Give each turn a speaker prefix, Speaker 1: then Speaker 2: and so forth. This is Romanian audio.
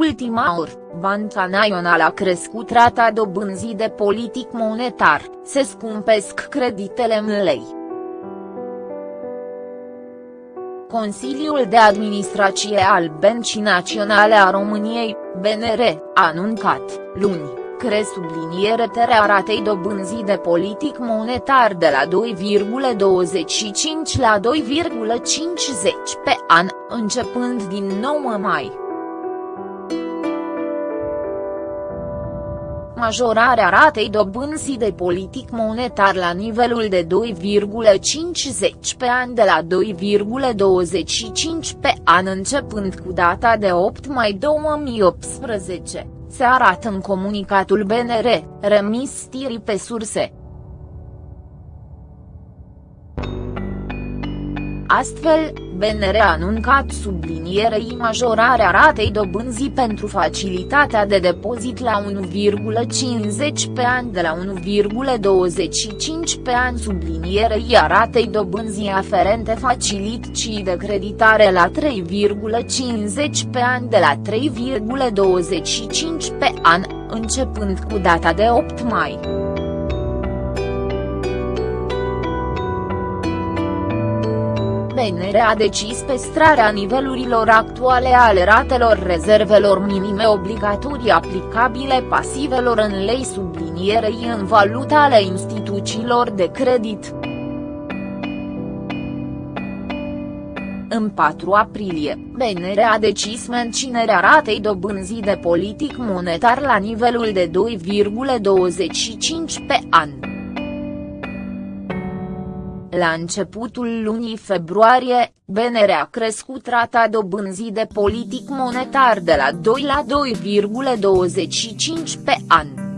Speaker 1: ultima oră, Banca Națională a crescut rata dobânzii de politic monetar, se scumpesc creditele în lei. Consiliul de Administrație al Băncii Naționale a României, BNR, a anuncat, luni, cre subliniere terea ratei dobânzii de politic monetar de la 2,25 la 2,50 pe an, începând din 9 mai. Majorarea ratei dobânzii de politic monetar la nivelul de 2,50 pe an de la 2,25 pe an începând cu data de 8 mai 2018, se arată în comunicatul BNR, remis stirii pe surse. Astfel, BNR a anuncat sublinierei majorarea ratei dobânzii pentru facilitatea de depozit la 1,50 pe an de la 1,25 pe an sublinierei a ratei dobânzii aferente facilității de creditare la 3,50 pe an de la 3,25 pe an, începând cu data de 8 mai. BNR a decis păstrarea nivelurilor actuale ale ratelor rezervelor minime obligatorii aplicabile pasivelor în lei sublinierei în valuta ale instituțiilor de credit. În 4 aprilie, BNR a decis menținerea ratei dobânzii de politic monetar la nivelul de 2,25 pe an. La începutul lunii februarie, BNR a crescut rata dobânzii de politic monetar de la 2 la 2,25 pe an.